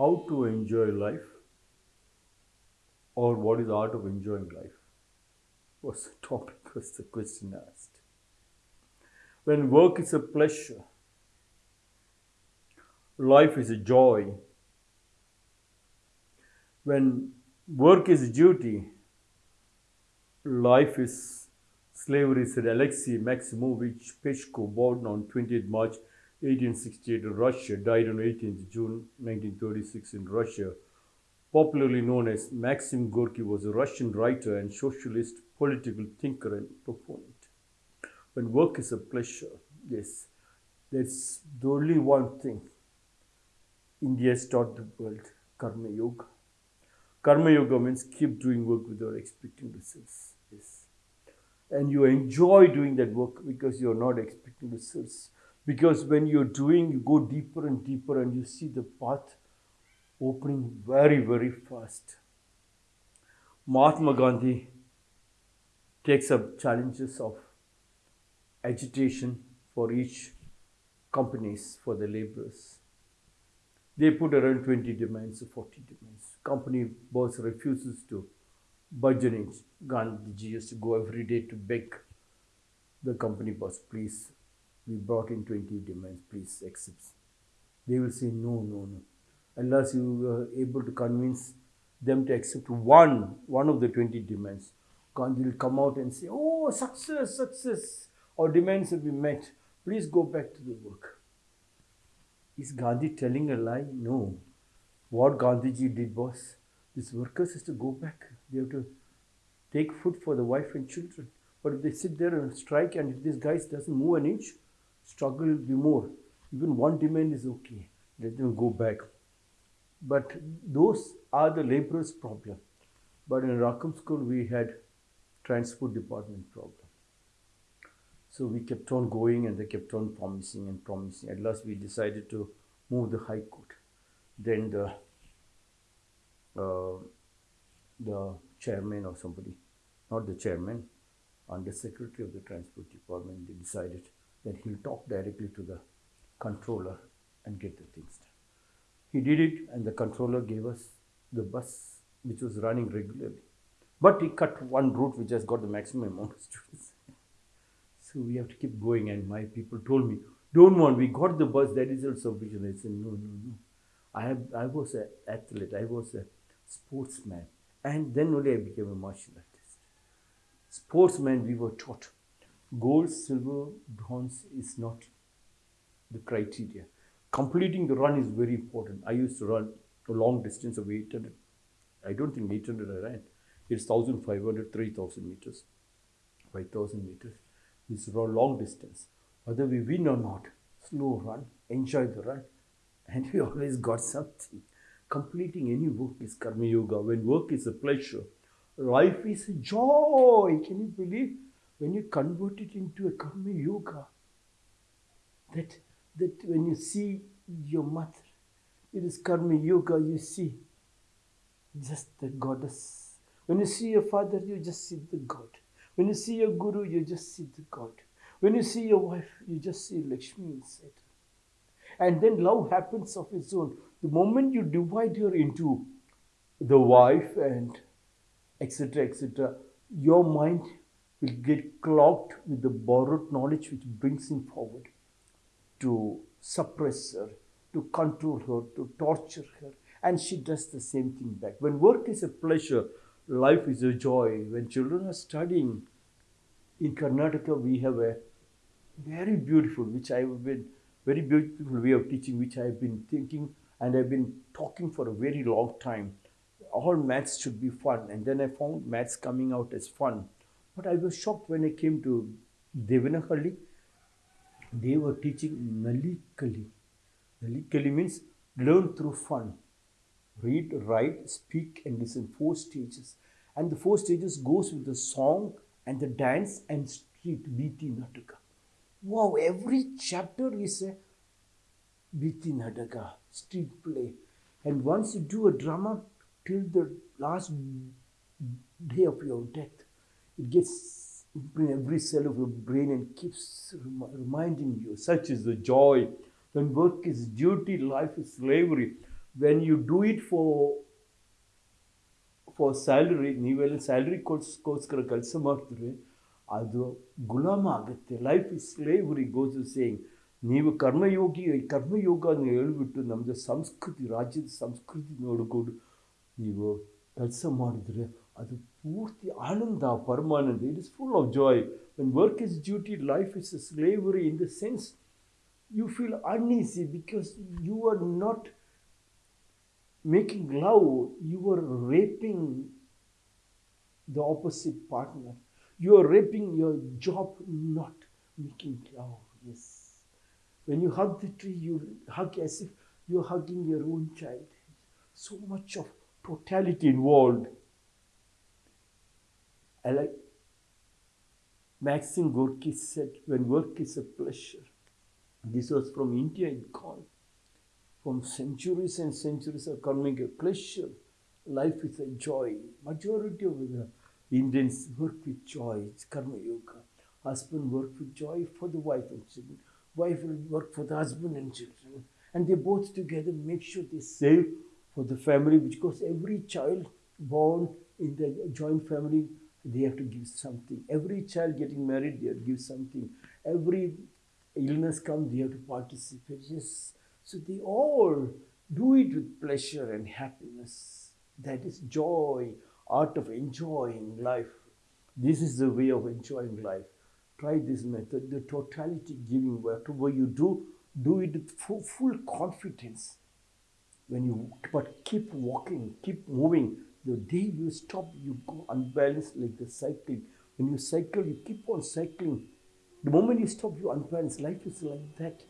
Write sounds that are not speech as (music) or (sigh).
how to enjoy life or what is the art of enjoying life? Was the topic? Was the question asked? When work is a pleasure life is a joy. When work is a duty life is slavery said alexei maximovich peshko born on 20th march 1868 in russia died on 18th june 1936 in russia. Popularly known as maxim gorky was a russian writer and socialist political thinker and proponent. When work is a pleasure yes that's the only one thing india has taught the world karma yoga. Karma yoga means keep doing work without expecting results yes. And you enjoy doing that work because you're not expecting results because when you're doing you go deeper and deeper and you see the path opening very very fast. Mahatma gandhi takes up challenges of agitation for each companies for the laborers. They put around 20 demands or 40 demands. Company boss refuses to budge an inch used to go every day to beg the company boss please we brought in 20 demands please accept. They will say no no no. Unless you are able to convince them to accept one one of the 20 demands gandhi will come out and say oh success success. Our demands have been met. Please go back to the work. Is gandhi telling a lie? No. What gandhiji did was these workers has to go back. They have to take food for the wife and children. But if they sit there and strike and if this guy doesn't move an inch struggle will be more. Even one demand is okay. Let them go back. But those are the laborers problem. But in Rackham school we had transport department problem. So we kept on going and they kept on promising and promising. At last we decided to move the high court. Then the uh, the chairman or somebody not the chairman under secretary of the transport department they decided that he'll talk directly to the controller and get the things done. He did it and the controller gave us the bus which was running regularly. But he cut one route which has got the maximum amount of students. (laughs) So we have to keep going and my people told me don't want we got the bus that is also sufficient i said no no no. I have i was an athlete i was a sportsman and then only i became a martial artist. Sportsman we were taught gold silver bronze is not the criteria. Completing the run is very important. I used to run a long distance of 800 i don't think 800 i ran. It's 1500 3000 meters 5000 meters. It's a long distance. Whether we win or not slow run enjoy the run. And we always got something. Completing any work is karma yoga. When work is a pleasure life is a joy. Can you believe when you convert it into a karma yoga that that when you see your mother it is karma yoga you see just the goddess. When you see your father you just see the god. When you see your guru you just see the god. When you see your wife you just see lakshmi inside and then love happens of its own. The moment you divide her into the wife and etc etc your mind will get clogged with the borrowed knowledge which brings him forward to suppress her, to control her, to torture her. And she does the same thing back. When work is a pleasure, life is a joy. When children are studying in Karnataka, we have a very beautiful, which I have been very beautiful way of teaching, which I have been thinking and I've been talking for a very long time. All maths should be fun. And then I found maths coming out as fun. But I was shocked when I came to Devanahalli they were teaching Nalikali. Nalikali means learn through fun. Read, write, speak and listen. Four stages. And the four stages goes with the song and the dance and street Biti Nataka. Wow, every chapter is a Biti Nataka, street play. And once you do a drama till the last day of your death, it gets in every cell of your brain and keeps rem- reminding you. Such is the joy. When work is duty, life is slavery. when you do it for for salary ನೀವೆಲ್ಲ salary ಕೋಸ್ಕರ ಕೆಲಸ ಮಾಡ್ತೀರಿ ಅದು ಗುಲಾಮ ಆಗುತ್ತೆ life is slavery goes saying ನೀವು ಕರ್ಮಯೋಗಿ ಕರ್ಮಯೋಗ ಅಂತ ಹೇಳ್ಬಿಟ್ಟು ನಮ್ಮದು ಸಂಸ್ಕೃತಿ ರಾಜ್ಯದ ಸಂಸ್ಕೃತಿ ನೋಡಿಕೊಂಡು ನೀವು ಕೆಲಸ ಮಾಡಿದ್ರೆ ಅದು Murti Ananda Paramananda. It is full of joy. When work is duty, life is slavery. In the sense, you feel uneasy because you are not making love, you are raping the opposite partner. You are raping your job, not making love. Yes. When you hug the tree, you hug as if you're hugging your own child. So much of totality involved. I like Maxim Gorky said, when work is a pleasure, this was from India it gone. From centuries and centuries of a pleasure. Life is a joy. Majority of the Indians work with joy. It's karma yoga. Husband work with joy for the wife and children. Wife will work for the husband and children. And they both together make sure they save for the family because every child born in the joint family they have to give something. Every child getting married, they have to give something. Every illness comes, they have to participate. Yes. So they all do it with pleasure and happiness. That is joy, art of enjoying life. This is the way of enjoying life. Try this method, the totality giving, whatever you do, do it with full, full confidence. When you but keep walking, keep moving. The day you stop, you go unbalanced like the cycling. When you cycle, you keep on cycling. The moment you stop, you unbalance. Life is like that.